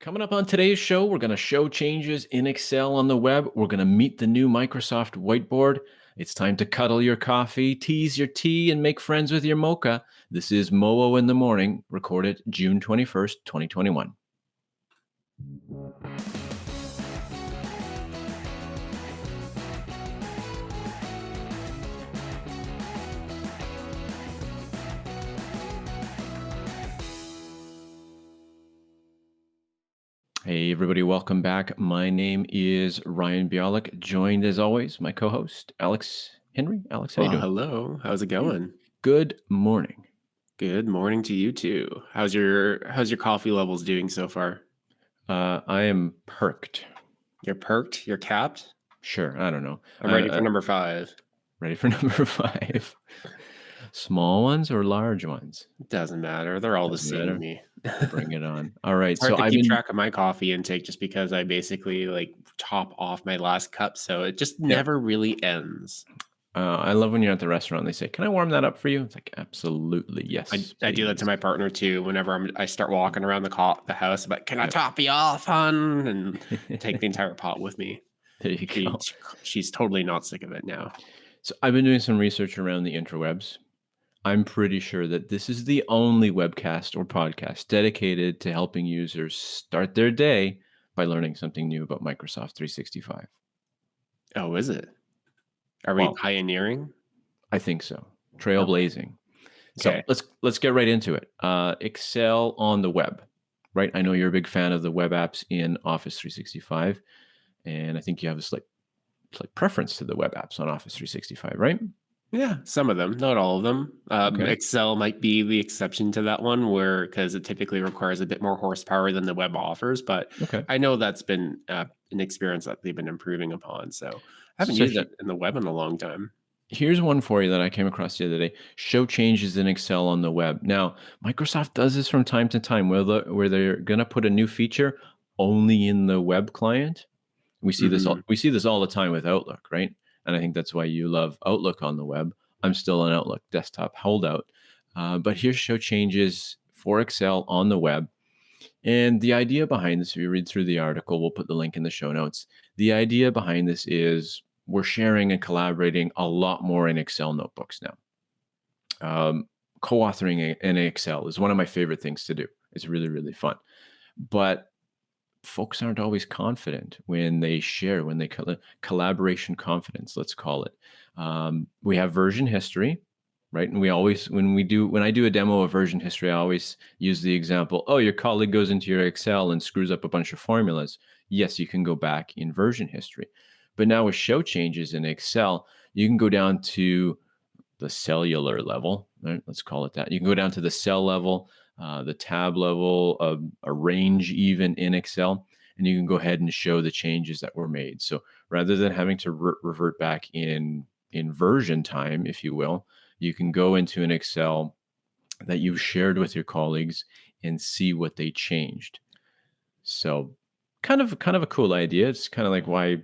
Coming up on today's show, we're going to show changes in Excel on the web. We're going to meet the new Microsoft whiteboard. It's time to cuddle your coffee, tease your tea, and make friends with your mocha. This is Moo in the Morning, recorded June 21st, 2021. Hey, everybody, welcome back. My name is Ryan Bialik, joined as always, my co host, Alex Henry. Alex, how you doing? hello. How's it going? Good morning. Good morning to you too. How's your how's your coffee levels doing so far? Uh, I am perked. You're perked? You're capped? Sure, I don't know. I'm Uh, ready for number five. ready for number five. Small ones or large ones? Doesn't matter. They're all the Doesn't same to me. Bring it on. All right. It's hard So to I've keep been, track of my coffee intake just because I basically like top off my last cup, so it just Yeah. never really ends. uh, I love when you're at the restaurant, they say, Can I warm that up for you? It's like, Absolutely. Yes. I do that to my partner too. Whenever I'm, I start walking around the co- the house, but can I top you off, hun? And take the entire pot with me. there you She, go. she's totally not sick of it now. So I've been doing some research around the interwebs. I'm pretty sure that this is the only webcast or podcast dedicated to helping users start their day by learning something new about Microsoft 365. Oh, is it? Are we Well, pioneering? I think so. Oh, Trailblazing. So okay. let's let's get right into it. Uh, Excel on the web, right? I know you're a big fan of the web apps in Office 365, and I think you have a slight slight preference to the web apps on Office 365, right? Yeah, some of them, not all of them. Um, Okay. Excel might be the exception to that one, where because it typically requires a bit more horsepower than the web offers. But Okay. I know that's been uh, an experience that they've been improving upon. So I haven't So used it in the web in a long time. Here's one for you that I came across the other day. Show changes in Excel on the web. Now, Microsoft does this from time to time where, the, where they're going to put a new feature only in the web client. We see this all, Mhm. we see this all the time with Outlook, right? And I think that's why you love Outlook on the web. I'm still an Outlook desktop holdout. Uh, but here's show changes for Excel on the web. And the idea behind this, if you read through the article, we'll put the link in the show notes. The idea behind this is we're sharing and collaborating a lot more in Excel notebooks now. Um, co-authoring in Excel is one of my favorite things to do. It's really, really fun. But folks aren't always confident when they share, when they colla- collaboration confidence, let's call it. Um, we have version history, right? And we always, when we do, when I do a demo of version history, I always use the example, oh, your colleague goes into your Excel and screws up a bunch of formulas. Yes, you can go back in version history. But now with show changes in Excel, you can go down to the cellular level, right? let's call it that. You can go down to the cell level, uh, the tab level, of a range even in Excel, and you can go ahead and show the changes that were made. So rather than having to re- revert back in in version time, if you will, you can go into an Excel that you've shared with your colleagues and see what they changed. So kind of kind of a cool idea. It's kind of like why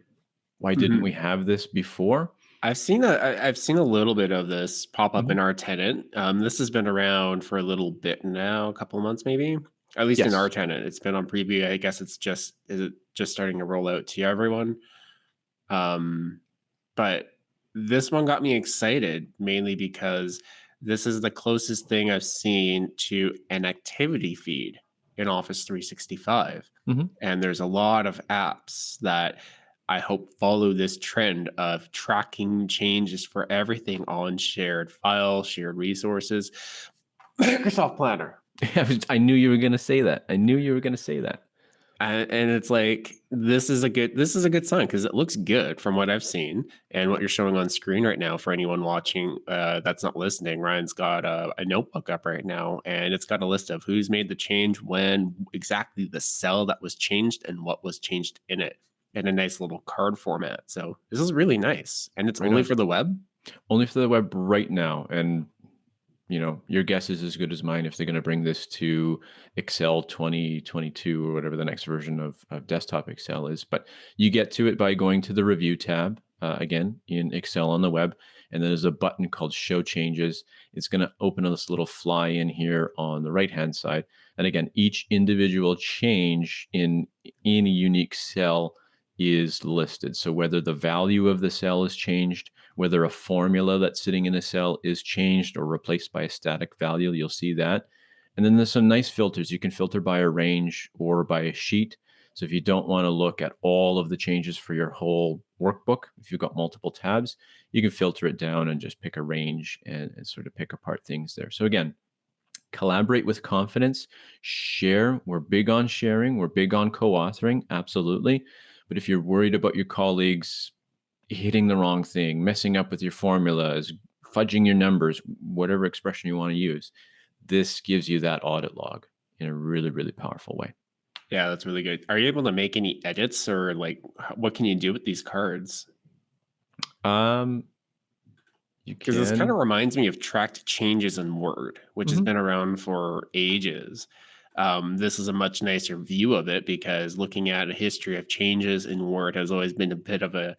why didn't Mhm. we have this before? I've seen a, I- I've seen a little bit of this pop up Mhm. in our tenant. Um, this has been around for a little bit now, a couple of months maybe. At least in our tenant, it's been on preview. I guess it's just is it just starting to roll out to everyone. Um, but this one got me excited mainly because this is the closest thing I've seen to an activity feed in Office 365. Mhm. And there's a lot of apps that I hope follow this trend of tracking changes for everything on shared files, shared resources. Microsoft Planner. I knew you were going to say that. I knew you were going to say that. and, and it's like this is a good this is a good sign because it looks good from what I've seen and what you're showing on screen right now for anyone watching uh, that's not listening. Ryan's got a, a notebook up right now and it's got a list of who's made the change, when, exactly the cell that was changed, and what was changed in it in a nice little card format. So this is really nice, and it's Right only on. for the web. Only for the web right now. And, you know, your guess is as good as mine if they're going to bring this to Excel 2022 or whatever the next version of, of desktop Excel is. But you get to it by going to the review tab. uh, again in Excel on the web, and then there's a button called Show Changes. It's going to open this little fly in here on the right hand side, and again, each individual change in any unique cell is listed. So whether the value of the cell is changed, whether a formula that's sitting in a cell is changed or replaced by a static value, you'll see that. And then there's some nice filters. You can filter by a range or by a sheet. So if you don't want to look at all of the changes for your whole workbook, if you've got multiple tabs, you can filter it down and just pick a range and, and sort of pick apart things there. So again, collaborate with confidence, share. We're big on sharing. We're big on co-authoring, absolutely. But if you're worried about your colleagues hitting the wrong thing, messing up with your formulas, fudging your numbers, whatever expression you want to use, this gives you that audit log in a really, really powerful way. Yeah, that's really good. Are you able to make any edits or like what can you do with these cards? Um, because this kind of reminds me of tracked changes in Word, which mm-hmm. has been around for ages. Um, this is a much nicer view of it because looking at a history of changes in Word has always been a bit of a,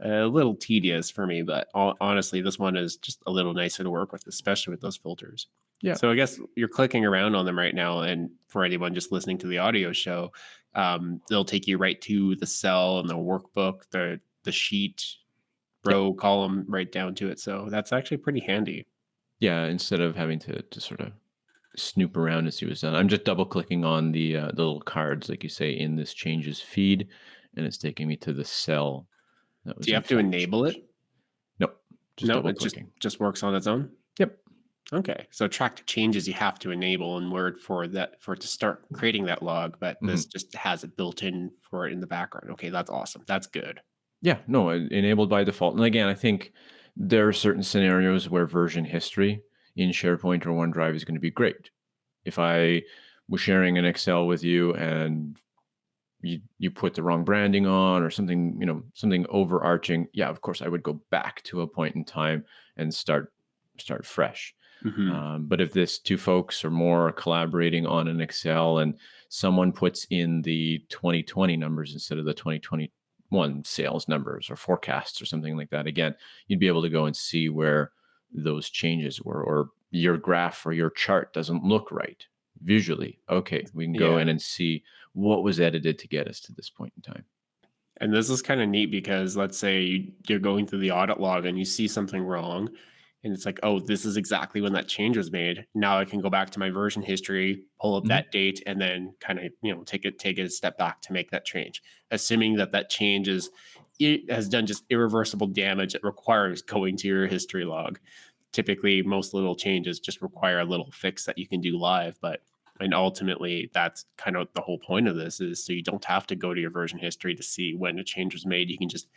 a little tedious for me. But honestly, this one is just a little nicer to work with, especially with those filters. Yeah. So I guess you're clicking around on them right now, and for anyone just listening to the audio show, um, they'll take you right to the cell and the workbook, the the sheet, row, yep. column, right down to it. So that's actually pretty handy. Yeah, instead of having to to sort of snoop around and see what's done. I'm just double clicking on the uh, the little cards, like you say, in this changes feed, and it's taking me to the cell. Do you have to enable it? Nope. Just no, it just just works on its own. Yep. Okay, so tracked changes you have to enable in Word for that for it to start creating that log, but this just has it built in for it in the background. Okay, that's awesome. That's good. Yeah, no, enabled by default. And again, I think there are certain scenarios where version history in SharePoint or OneDrive is going to be great. If I was sharing an Excel with you and you you put the wrong branding on or something, you know, something overarching, yeah, of course I would go back to a point in time and start start fresh. Mm-hmm. Um, but if this two folks or more are collaborating on an Excel and someone puts in the 2020 numbers instead of the 2021 sales numbers or forecasts or something like that, again, you'd be able to go and see where those changes were, or your graph or your chart doesn't look right visually. Okay, we can go yeah. in and see what was edited to get us to this point in time. And this is kind of neat because let's say you're going through the audit log and you see something wrong, and it's like, oh, this is exactly when that change was made. Now I can go back to my version history, pull up mm-hmm. that date, and then kind of you know take it take it a step back to make that change, assuming that that change is it has done just irreversible damage that requires going to your history log. Typically, most little changes just require a little fix that you can do live, but and ultimately that's kind of the whole point of this is so you don't have to go to your version history to see when a change was made. You can just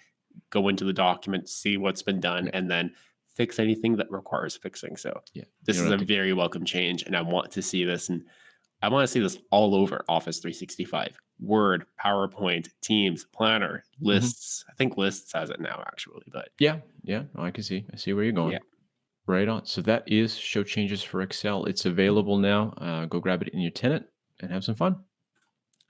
go into the document, see what's been done, and then fix anything that requires fixing. So yeah, this is a very welcome change, and I want to see this and I want to see this all over Office 365. Word, PowerPoint, Teams, Planner, mm-hmm. lists. Mm-hmm. I think lists has it now actually, but yeah, yeah, oh, I can see. I see where you're going. Yeah. Right on. So that is show changes for Excel. It's available now. Uh, go grab it in your tenant and have some fun.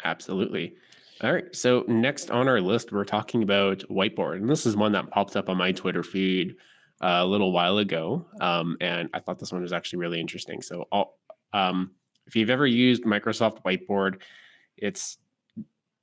Absolutely. All right. So next on our list, we're talking about whiteboard, and this is one that popped up on my Twitter feed uh, a little while ago, um, and I thought this one was actually really interesting. So, um, if you've ever used Microsoft Whiteboard, it's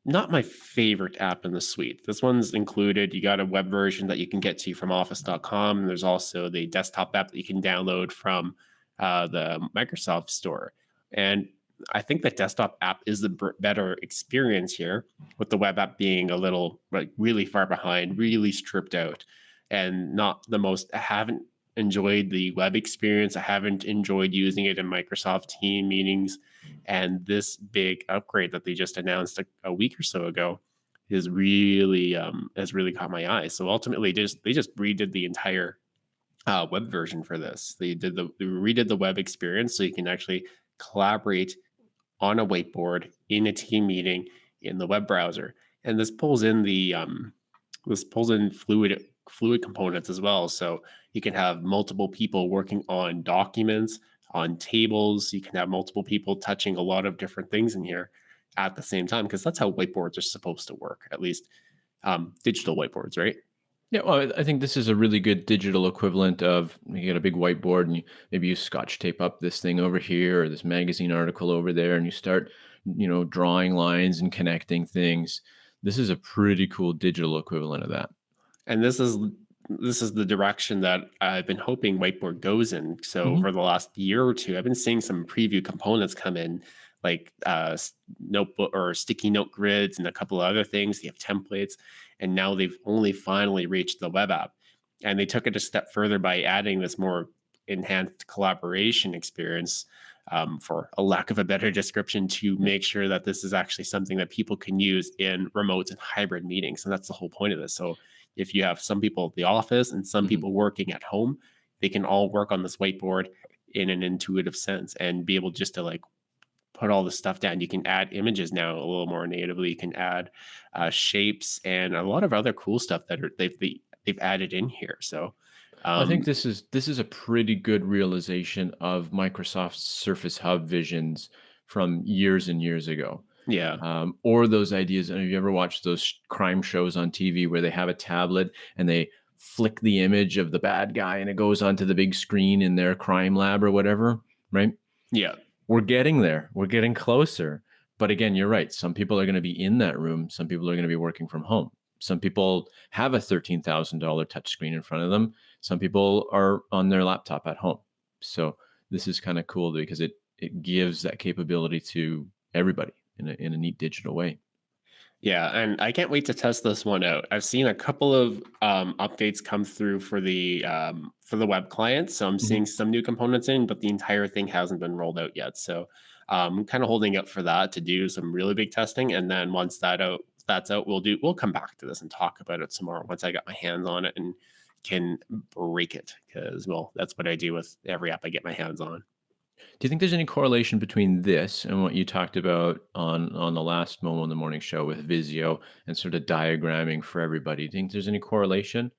not my favorite app in the suite. This one's included. You got a web version that you can get to from office.com. There's also the desktop app that you can download from uh, the Microsoft store. And I think the desktop app is the better experience here, with the web app being a little like really far behind, really stripped out, and not the most. I haven't enjoyed the web experience. I haven't enjoyed using it in Microsoft Team meetings. And this big upgrade that they just announced a, a week or so ago is really um, has really caught my eye. So ultimately, just they just redid the entire uh, web version for this. They did the they redid the web experience so you can actually collaborate on a whiteboard in a team meeting in the web browser. And this pulls in the um, this pulls in fluid fluid components as well. So you can have multiple people working on documents, on tables. You can have multiple people touching a lot of different things in here at the same time, because that's how whiteboards are supposed to work, at least um, digital whiteboards, right? Yeah, well, I think this is a really good digital equivalent of you get a big whiteboard and you maybe you scotch tape up this thing over here or this magazine article over there and you start, you know, drawing lines and connecting things. This is a pretty cool digital equivalent of that. And this is this is the direction that I've been hoping Whiteboard goes in. So Mhm. for the last year or two, I've been seeing some preview components come in, like uh, notebook or sticky note grids and a couple of other things. They have templates, and now they've only finally reached the web app. And they took it a step further by adding this more enhanced collaboration experience. Um, for a lack of a better description, to make sure that this is actually something that people can use in remote and hybrid meetings. And that's the whole point of this. So if you have some people at the office and some Mhm. people working at home, they can all work on this whiteboard in an intuitive sense and be able just to like put all the stuff down. You can add images now a little more natively. You can add uh, shapes and a lot of other cool stuff that are they've they, they've added in here. So I think um, this is this is a pretty good realization of Microsoft's Surface Hub visions from years and years ago. Yeah, um, or those ideas. And have you ever watched those crime shows on TV where they have a tablet and they flick the image of the bad guy and it goes onto the big screen in their crime lab or whatever? Right? yeah, We're getting there. We're getting closer. But again, you're right. Some people are going to be in that room. Some people are going to be working from home. Some people have a $13,000 touchscreen in front of them. Some people are on their laptop at home. So this is kind of cool because it it gives that capability to everybody in a, in a neat digital way. yeah. And I can't wait to test this one out. I've seen a couple of um, updates come through for the um, for the web client, so I'm Mhm. seeing some new components in, but the entire thing hasn't been rolled out yet. So um, I'm kind of holding up for that to do some really big testing, and then once that out that's out, we'll do we'll come back to this and talk about it tomorrow once I got my hands on it and can break it because well that's what I do with every app I get my hands on. Do you think there's any correlation between this and what you talked about on on the last Momo in the Morning show with Visio and sort of diagramming for everybody? Do you think there's any correlation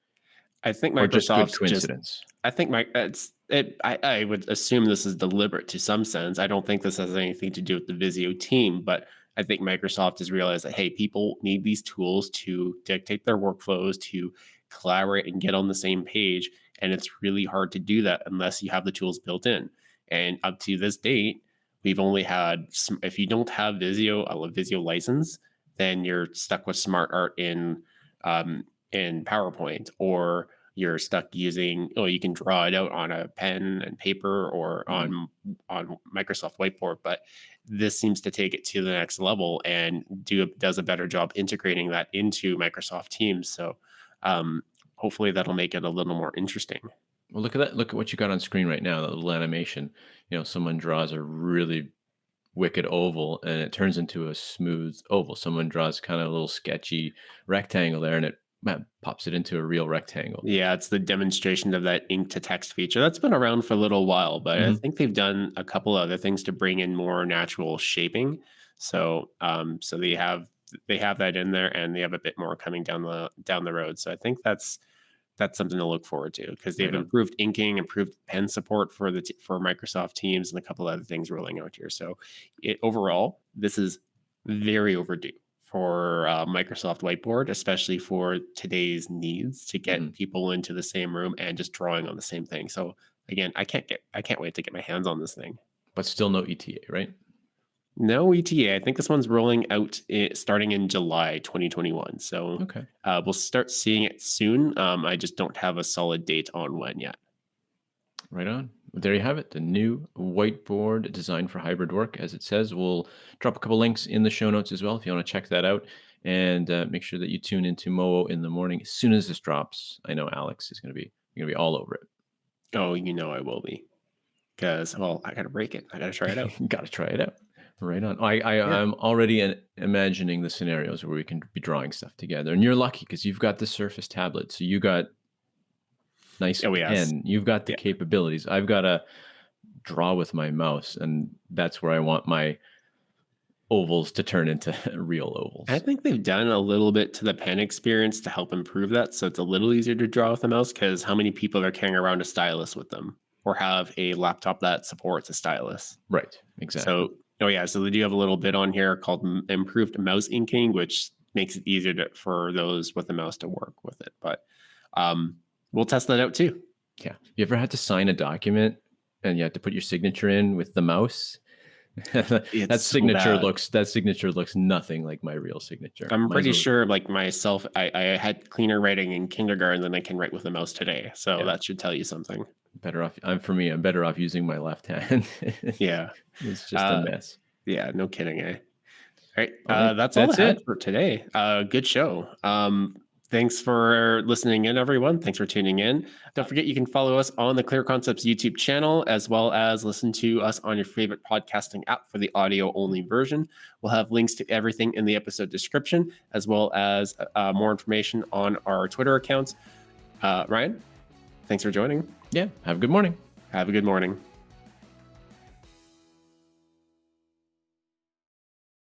I think or just good Microsoft's just coincidence? I think my it's it I, I would assume this is deliberate to some sense. I don't think this has anything to do with the Visio team, but I think Microsoft has realized that hey, people need these tools to dictate their workflows, to collaborate and get on the same page. And it's really hard to do that unless you have the tools built in. And up to this date, we've only had if you don't have Visio, a Visio license, then you're stuck with Smart Art in um, in PowerPoint or you're stuck using oh you can draw it out on a pen and paper or Mhm. on on Microsoft Whiteboard but this seems to take it to the next level and do does a better job integrating that into Microsoft Teams so um hopefully that'll make it a little more interesting Well, look at that. Look at what you got on screen right now. That little animation. You know, someone draws a really wicked oval and it turns into a smooth oval. Someone draws kind of a little sketchy rectangle there and it man, pops it into a real rectangle. yeah it's the demonstration of that ink to text feature that's been around for a little while but I Mhm. think they've done a couple other things to bring in more natural shaping so um so they have they have that in there and they have a bit more coming down the down the road so i think that's that's something to look forward to because they've improved inking improved pen support for the t- for microsoft teams and a couple other things rolling out here so it overall this is very overdue for uh, microsoft whiteboard especially for today's needs to get Mhm. people into the same room and just drawing on the same thing so again i can't get i can't wait to get my hands on this thing But still no ETA, right? No ETA. I think this one's rolling out i- starting in July 2021. So Okay. uh, we'll start seeing it soon. Um, I just don't have a solid date on when yet. Right on. There you have it. The new whiteboard designed for hybrid work, as it says. We'll drop a couple links in the show notes as well if you want to check that out. And uh, make sure that you tune into Moo in the morning as soon as this drops. I know Alex is going to be going to be all over it. Oh, you know I will be. Because, well, I got to break it. I got to try it out. Got to try it out. Right on. I, I Yeah. I'm already in, imagining the scenarios where we can be drawing stuff together. And you're lucky because you've got the Surface tablet, so you got nice Oh, yes. pen. You've got the Yeah. capabilities. I've got to draw with my mouse, and that's where I want my ovals to turn into real ovals. I think they've done a little bit to the pen experience to help improve that. So it's a little easier to draw with a mouse because how many people are carrying around a stylus with them or have a laptop that supports a stylus? right. Exactly. So, oh yeah, so they do have a little bit on here called improved mouse inking, which makes it easier to, for those with a mouse to work with it. But um, we'll test that out too. Yeah. You ever had to sign a document and you had to put your signature in with the mouse? that so signature bad. looks that signature looks nothing like my real signature. I'm Mine's pretty sure, like myself, I, I had cleaner writing in kindergarten than I can write with a mouse today. So Yeah. that should tell you something. better off. I'm for me. I'm better off using my left hand. Yeah. it's just Uh, a mess. Yeah, no kidding, eh? All right, All uh, that's all that's I had it. for today. Uh, good show. Um, thanks for listening in, everyone. Thanks for tuning in. Don't forget you can follow us on the Clear Concepts YouTube channel, as well as listen to us on your favorite podcasting app for the audio only version. We'll have links to everything in the episode description, as well as uh, more information on our Twitter accounts. Uh, Ryan, thanks for joining. Yeah. Have a good morning. Have a good morning.